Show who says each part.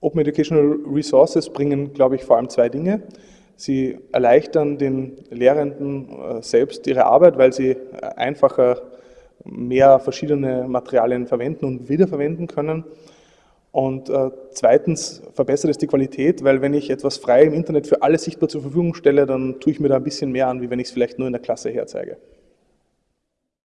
Speaker 1: Open Educational Resources bringen, glaube ich, vor allem zwei Dinge. Sie erleichtern den Lehrenden äh, selbst ihre Arbeit, weil sie äh, einfacher mehr verschiedene Materialien verwenden und wiederverwenden können. Und äh, zweitens verbessert es die Qualität, weil wenn ich etwas frei im Internet für alle sichtbar zur Verfügung stelle, dann tue ich mir da ein bisschen mehr an, wie wenn ich es vielleicht nur in der Klasse herzeige.